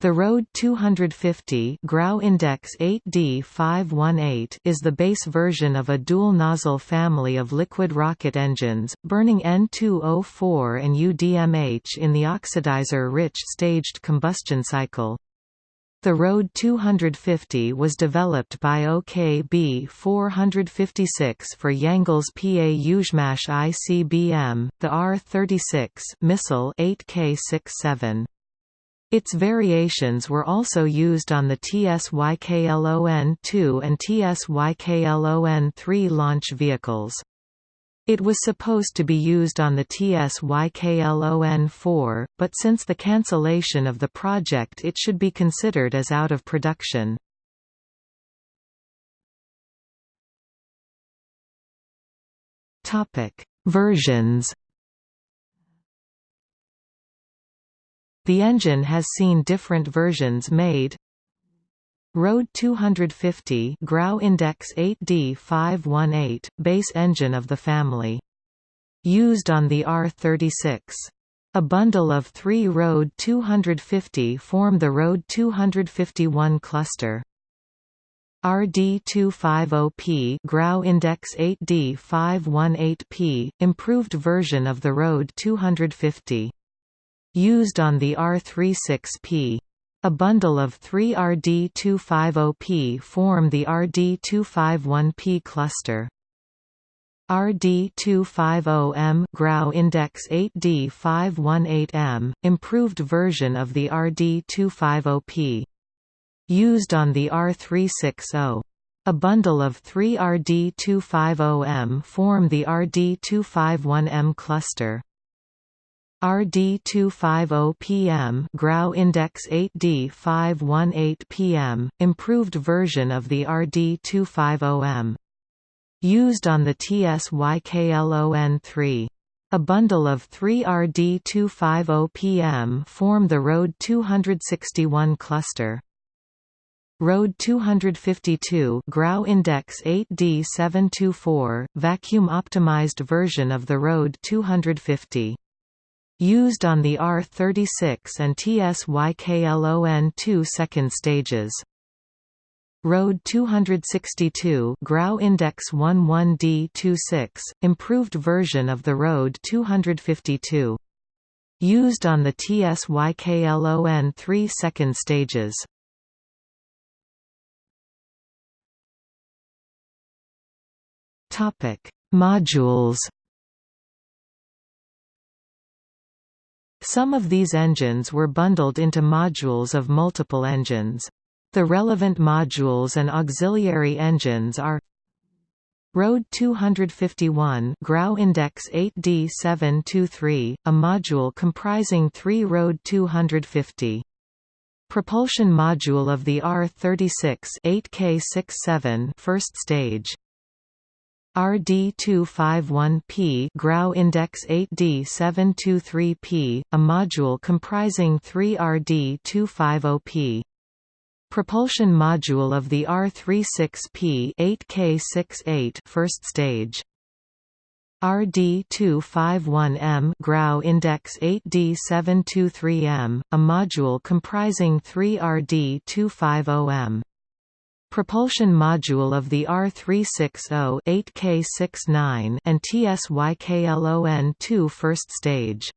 The Rode 250 Grau Index 8D518 is the base version of a dual-nozzle family of liquid rocket engines, burning N2O4 and UDMH in the oxidizer-rich staged combustion cycle. The Rode 250 was developed by OKB 456 for Yangel's PA Yuzhmash ICBM, the R-36 missile 8K67. Its variations were also used on the TSYKLON-2 and TSYKLON-3 launch vehicles. It was supposed to be used on the TSYKLON-4, but since the cancellation of the project it should be considered as out of production. Versions The engine has seen different versions made. Road 250 Grau Index 8D518, base engine of the family. Used on the R36. A bundle of three Road 250 form the Road 251 cluster. RD250P Grau Index 8D518P, improved version of the Road 250 used on the R36P. A bundle of three RD250P form the RD251P cluster. RD250M Grau Index 8D518M, improved version of the RD250P. Used on the R360. A bundle of three RD250M form the RD251M cluster. RD250 PM Grau Index 8D518 PM, improved version of the RD250M. Used on the TSYKLON-3. A bundle of three RD250 PM form the Road 261 cluster. Road 252 Grau Index 8D724, vacuum-optimized version of the Road 250 used on the R36 and TSYKLON-2 second stages. Road 262 Grau Index 11D26, improved version of the Road 252. Used on the TSYKLON-3 second stages. Modules Some of these engines were bundled into modules of multiple engines. The relevant modules and auxiliary engines are Road 251 Grau Index 8D723, a module comprising three Road 250. Propulsion module of the R36 8K67 first stage RD251P Grau Index 8D723P, a module comprising three RD250P. Propulsion module of the R36P 8K68 first stage. RD251M Grau Index 8D723M, a module comprising three RD250M. Propulsion module of the R360 8K69 and TSYKLON-2 first stage.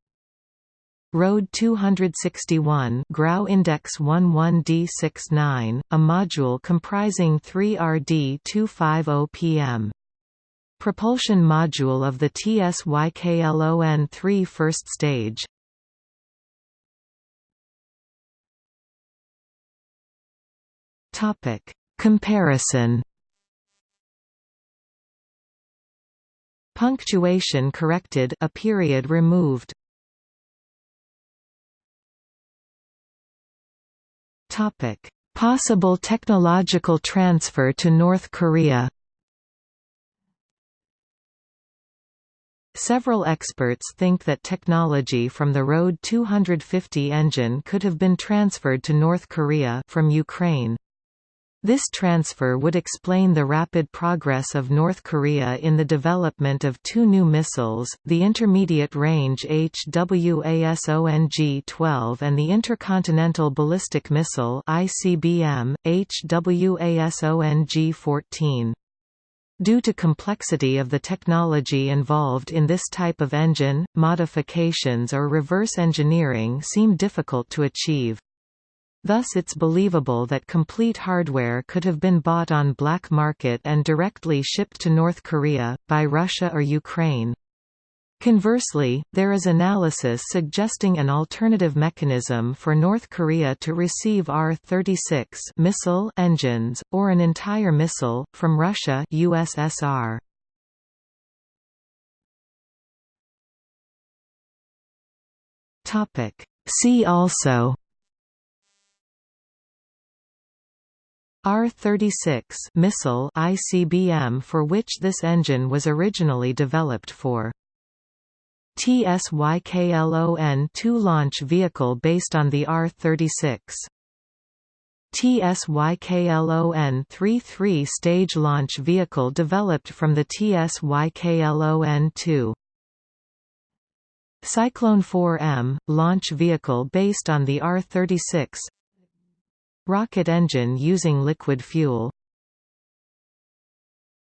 Rode 261 Grau Index 11D69, a module comprising three RD250 PM. Propulsion module of the TSYKLON-3 first stage. Topic Comparison. Punctuation corrected a period removed. Topic. Possible technological transfer to North Korea. Several experts think that technology from the Road 250 engine could have been transferred to North Korea from Ukraine. This transfer would explain the rapid progress of North Korea in the development of two new missiles, the Intermediate-Range HWASONG-12 and the Intercontinental Ballistic Missile ICBM, HWASONG-14. Due to complexity of the technology involved in this type of engine, modifications or reverse engineering seem difficult to achieve. Thus it's believable that complete hardware could have been bought on black market and directly shipped to North Korea, by Russia or Ukraine. Conversely, there is analysis suggesting an alternative mechanism for North Korea to receive R-36 missile engines, or an entire missile, from Russia USSR. See also R-36 missile ICBM for which this engine was originally developed for. TSYKLON-2 launch vehicle based on the R-36. TSYKLON-3 three-stage launch vehicle developed from the TSYKLON-2. Cyclone 4M – launch vehicle based on the R-36 Rocket engine using liquid fuel